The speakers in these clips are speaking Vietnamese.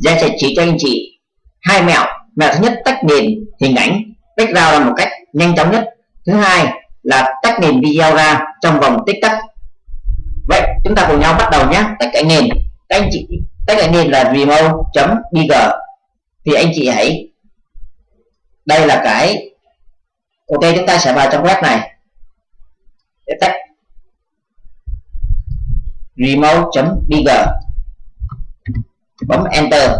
Giang sẽ chỉ cho anh chị hai mẹo. Mẹo thứ nhất tách nền hình ảnh background là một cách nhanh chóng nhất. Thứ hai là tách nền video ra trong vòng tích tắc vậy chúng ta cùng nhau bắt đầu nhé. Tách cái nền. Các anh chị tách cái nền là remote.bg thì anh chị hãy, đây là cái, ok, chúng ta sẽ vào trong web này. Để tách remote.bg bấm enter.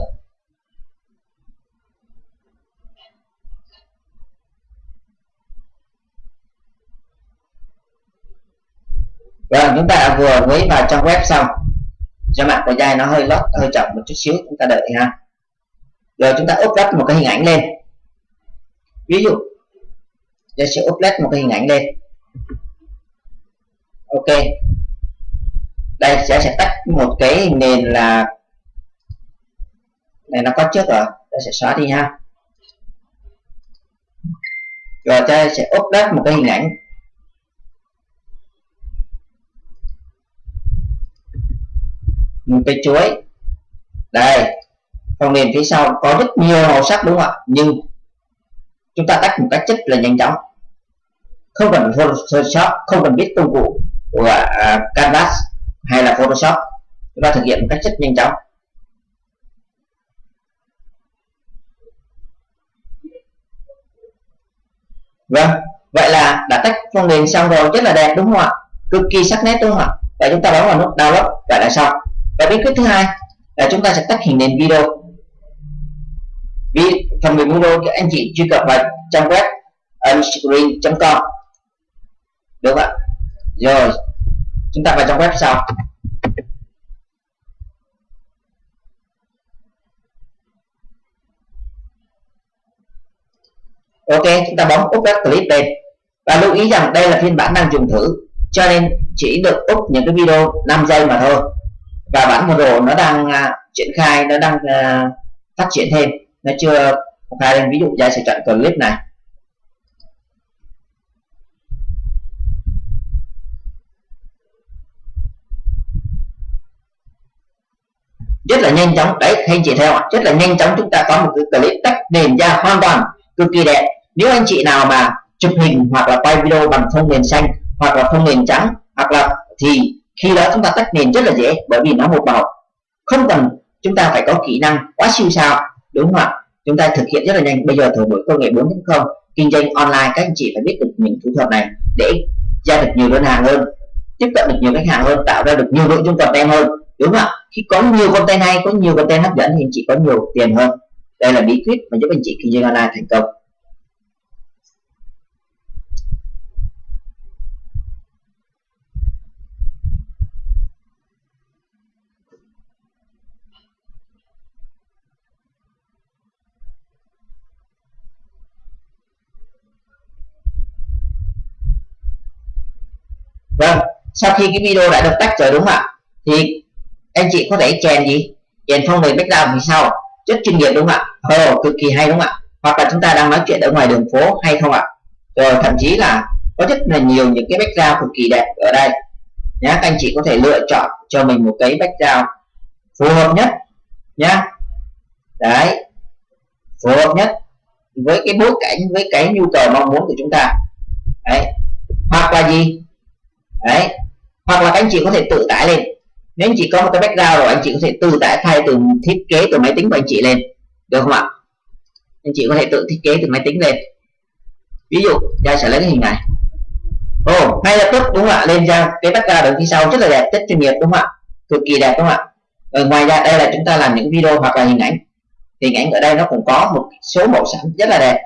Vâng, chúng ta vừa mới vào trong web xong. Do mạng của dai nó hơi lót hơi chậm một chút xíu chúng ta đợi ha. Rồi chúng ta upload một cái hình ảnh lên. Ví dụ tôi sẽ upload một cái hình ảnh lên. Ok. Đây sẽ sẽ tách một cái nền là này, nó có trước rồi. Ta sẽ xóa đi ha. Rồi ta sẽ upload một cái hình ảnh. Một cái chuối. Đây, phần nền phía sau có rất nhiều màu sắc đúng không ạ? Nhưng chúng ta tách một cách rất là nhanh chóng. Không cần Photoshop, không cần biết công cụ của à, Canvas hay là Photoshop. Chúng ta thực hiện một cách rất nhanh chóng. Vâng vậy là đã tách phần nền xong rồi, rất là đẹp, đúng không ạ? Cực kỳ sắc nét, đúng không ạ? Và chúng ta bấm vào nút download vậy là xong và bí quyết thứ hai là chúng ta sẽ tách hình nền video. Vì phần mềm video các anh chị truy cập vào trang web unscreen.com được không ạ? Rồi, chúng ta vào trong web sau. Ok chúng ta bấm úp các clip lên và lưu ý rằng đây là phiên bản đang dùng thử cho nên chỉ được úp những cái video 5 giây mà thôi. Và bản model nó đang uh, triển khai nó đang uh, phát triển thêm. Nó chưa khai lên ví dụ gia sẽ chọn clip này. Rất là nhanh chóng. Đấy anh chị theo ạ rất là nhanh chóng chúng ta có một cái clip tách nền ra hoàn toàn cực kỳ đẹp nếu anh chị nào mà chụp hình hoặc là quay video bằng phông nền xanh hoặc là phông nền trắng hoặc là thì khi đó chúng ta tách nền rất là dễ, bởi vì nó một màu. Không cần, chúng ta phải có kỹ năng quá siêu sao, đúng không ạ? Chúng ta thực hiện rất là nhanh. Bây giờ thời buổi công nghệ 4.0 kinh doanh online, các anh chị phải biết được những thủ thuật này để ra được nhiều đơn hàng hơn, tiếp cận được nhiều khách hàng hơn, tạo ra được nhiều nội dung content hơn, đúng không ạ? Khi có nhiều content hay, có nhiều content hấp dẫn thì anh chị có nhiều tiền hơn. Đây là bí quyết mà giúp anh chị kinh doanh online thành công. Vâng sau khi cái video đã được tách rồi đúng không ạ? Thì anh chị có thể chèn gì? Chèn phong nền background thì sau rất chuyên nghiệp đúng không ạ? Ờ cực kỳ hay đúng không ạ? Hoặc là chúng ta đang nói chuyện ở ngoài đường phố hay không ạ? Rồi, thậm chí là có rất là nhiều những cái background cực kỳ đẹp ở đây. Nhá anh chị có thể lựa chọn cho mình một cái background phù hợp nhất, nhá. Đấy, phù hợp nhất với cái bối cảnh, với cái nhu cầu mong muốn của chúng ta. Đấy, hoặc là gì? Đấy. Hoặc là anh chị có thể tự tải lên. Nếu anh chị có một cái background rồi anh chị có thể tự tải thay từ thiết kế từ máy tính của anh chị lên. Được không ạ? Anh chị có thể tự thiết kế từ máy tính lên. Ví dụ ra sẽ lấy cái hình này. Ồ oh, ngay lập tức đúng không ạ? Lên ra cái background đứng phía sau rất là đẹp rất chuyên nghiệp đúng không ạ? Cực kỳ đẹp đúng không ạ? Rồi ngoài ra đây là chúng ta làm những video hoặc là hình ảnh. Hình ảnh ở đây nó cũng có một số màu sắc rất là đẹp.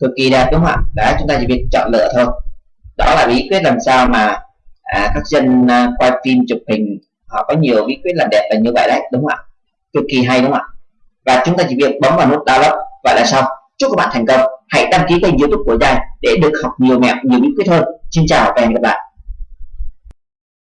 Cực kỳ đẹp đúng không ạ? Đấy chúng ta chỉ việc chọn lựa thôi. Đó là bí quyết làm sao mà à, các dân à, quay phim chụp hình họ có nhiều bí quyết làm đẹp là như vậy đấy đúng không ạ? Cực kỳ hay đúng không ạ? Và chúng ta chỉ việc bấm vào nút download vậy là xong. Chúc các bạn thành công. Hãy đăng ký kênh youtube của Giai để được học nhiều mẹo nhiều bí quyết hơn. Xin chào và hẹn gặp lại.